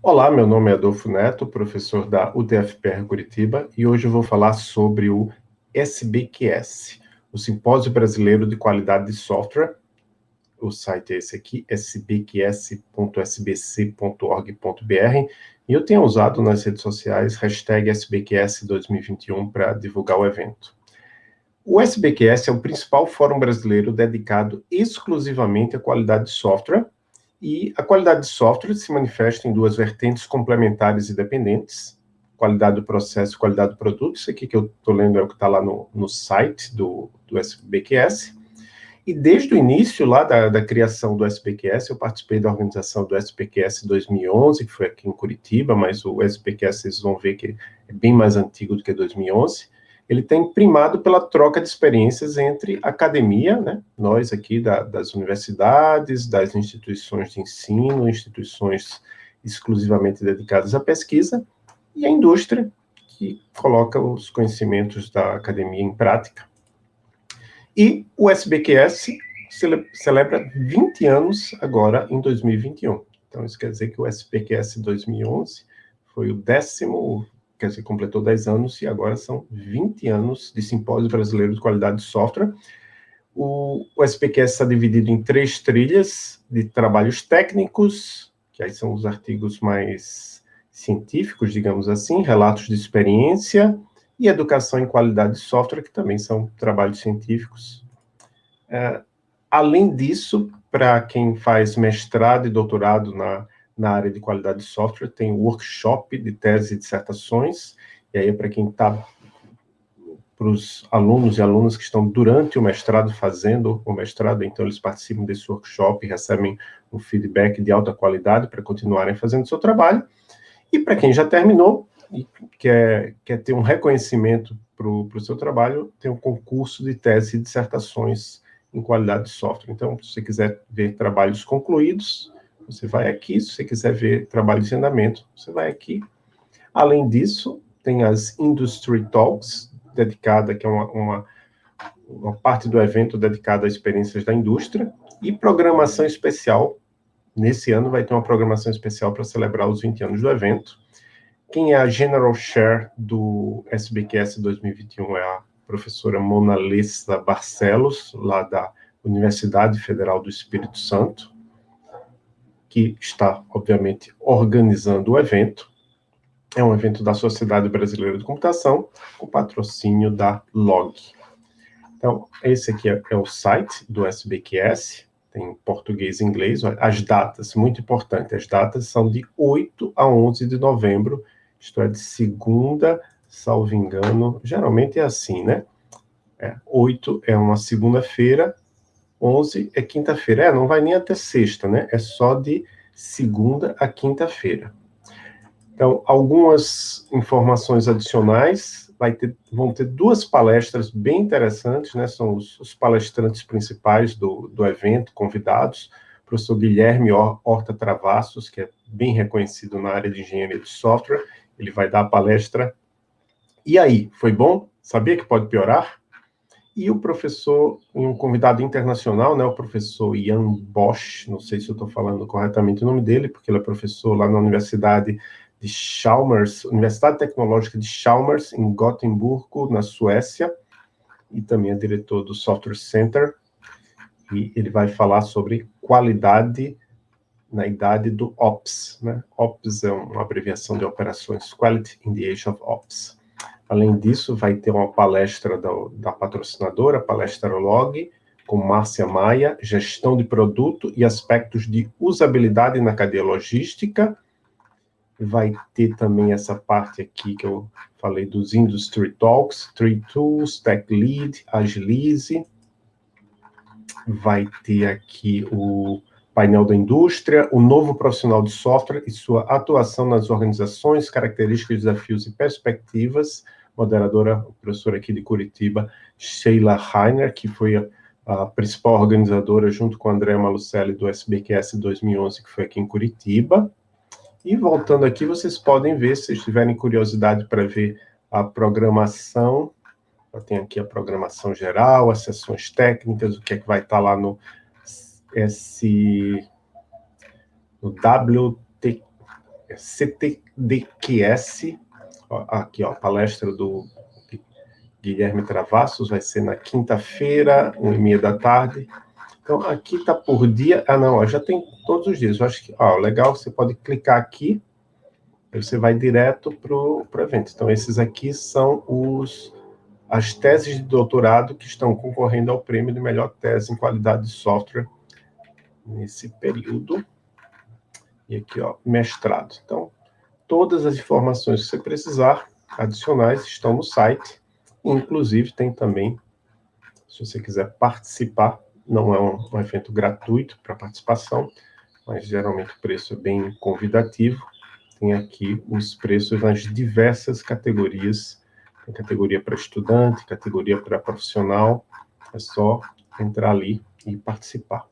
Olá, meu nome é Adolfo Neto, professor da UTFPR Curitiba, e hoje eu vou falar sobre o SBQS, o Simpósio Brasileiro de Qualidade de Software. O site é esse aqui, sbqs.sbc.org.br, e eu tenho usado nas redes sociais hashtag SBQS2021 para divulgar o evento. O SBQS é o principal fórum brasileiro dedicado exclusivamente à qualidade de software, e a qualidade de software se manifesta em duas vertentes complementares e dependentes, qualidade do processo e qualidade do produto, isso aqui que eu estou lendo é o que está lá no, no site do, do SBQS, e desde o início lá da, da, criação do SPQS, eu participei da organização do SPQS 2011, que foi aqui em Curitiba, mas o SPQS vocês vão ver que é bem mais antigo do que 2011, ele tem primado pela troca de experiências entre academia, né, nós aqui da, das universidades, das instituições de ensino, instituições exclusivamente dedicadas à pesquisa, e a indústria, que coloca os conhecimentos da academia em prática. E o SBQS celebra 20 anos agora em 2021. Então, isso quer dizer que o SBQS 2011 foi o décimo quer dizer, completou 10 anos e agora são 20 anos de Simpósio Brasileiro de Qualidade de Software. O, o SPQS está dividido em três trilhas de trabalhos técnicos, que aí são os artigos mais científicos, digamos assim, relatos de experiência, e educação em qualidade de software, que também são trabalhos científicos. É, além disso, para quem faz mestrado e doutorado na na área de qualidade de software, tem workshop de tese e dissertações, e aí é para quem está, para os alunos e alunas que estão durante o mestrado fazendo o mestrado, então eles participam desse workshop recebem um feedback de alta qualidade para continuarem fazendo o seu trabalho, e para quem já terminou e quer, quer ter um reconhecimento para o seu trabalho, tem um concurso de tese e dissertações em qualidade de software. Então, se você quiser ver trabalhos concluídos, você vai aqui, se você quiser ver trabalho de andamento, você vai aqui. Além disso, tem as Industry Talks, dedicada, que é uma, uma, uma parte do evento dedicada a experiências da indústria, e programação especial. Nesse ano vai ter uma programação especial para celebrar os 20 anos do evento. Quem é a General Chair do SBQS 2021 é a professora Mona Lessa Barcelos, lá da Universidade Federal do Espírito Santo que está, obviamente, organizando o evento. É um evento da Sociedade Brasileira de Computação, com patrocínio da LOG. Então, esse aqui é, é o site do SBQS, tem português e inglês. As datas, muito importante, as datas são de 8 a 11 de novembro, isto é, de segunda, salvo engano, geralmente é assim, né? É, 8 é uma segunda-feira, 11 é quinta-feira. É, não vai nem até sexta, né? É só de segunda a quinta-feira. Então, algumas informações adicionais, vai ter, vão ter duas palestras bem interessantes, né? São os, os palestrantes principais do, do evento, convidados, o professor Guilherme Horta Travassos, que é bem reconhecido na área de engenharia de software, ele vai dar a palestra. E aí, foi bom? Sabia que pode piorar? E o professor, um convidado internacional, né, o professor Jan Bosch, não sei se eu estou falando corretamente o nome dele, porque ele é professor lá na Universidade de Chalmers, Universidade Tecnológica de Chalmers, em Gotemburgo, na Suécia, e também é diretor do Software Center, e ele vai falar sobre qualidade na idade do OPS, né? OPS é uma abreviação de operações, Quality in the Age of OPS. Além disso, vai ter uma palestra da, da patrocinadora, palestra Log, com Márcia Maia, gestão de produto e aspectos de usabilidade na cadeia logística. Vai ter também essa parte aqui que eu falei dos Industry Talks, Tree Tools, Tech Lead, Agilize. Vai ter aqui o painel da indústria, o novo profissional de software e sua atuação nas organizações, características, desafios e perspectivas moderadora, professora aqui de Curitiba, Sheila Heiner, que foi a, a principal organizadora, junto com a André Malucelli, do SBQS 2011, que foi aqui em Curitiba. E voltando aqui, vocês podem ver, se tiverem curiosidade para ver a programação, tenho aqui a programação geral, as sessões técnicas, o que é que vai estar lá no S... no WT, é CTDQS, ó, aqui, ó, palestra do Guilherme Travassos, vai ser na quinta-feira, uma e meia da tarde. Então, aqui está por dia, ah, não, ó, já tem todos os dias, eu acho que, ó, legal, você pode clicar aqui, você vai direto para o evento. Então, esses aqui são os as teses de doutorado que estão concorrendo ao prêmio de melhor tese em qualidade de software nesse período. E aqui, ó, mestrado. Então, todas as informações que você precisar, adicionais, estão no site. Inclusive, tem também, se você quiser participar, não é um, um evento gratuito para participação, mas geralmente o preço é bem convidativo. Tem aqui os preços nas diversas categorias tem categoria para estudante, categoria para profissional. É só entrar ali e participar.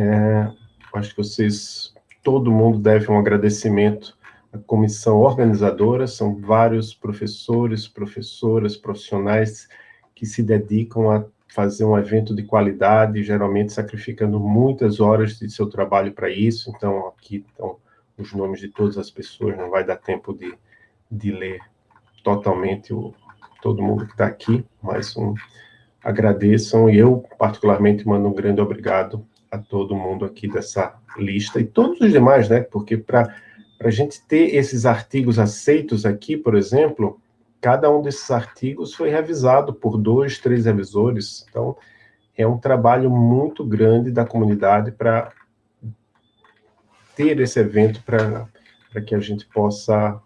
É, acho que vocês, todo mundo deve um agradecimento à comissão organizadora, são vários professores, professoras, profissionais que se dedicam a fazer um evento de qualidade, geralmente sacrificando muitas horas de seu trabalho para isso, então aqui estão os nomes de todas as pessoas, não vai dar tempo de, de ler totalmente o, todo mundo que está aqui, mas um, agradeçam, e eu particularmente mando um grande obrigado a todo mundo aqui dessa lista, e todos os demais, né, porque para a gente ter esses artigos aceitos aqui, por exemplo, cada um desses artigos foi revisado por dois, três revisores, então é um trabalho muito grande da comunidade para ter esse evento para que a gente possa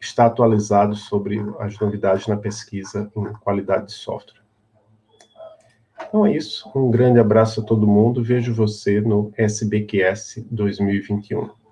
está atualizado sobre as novidades na pesquisa em qualidade de software. Então é isso, um grande abraço a todo mundo, vejo você no SBQS 2021.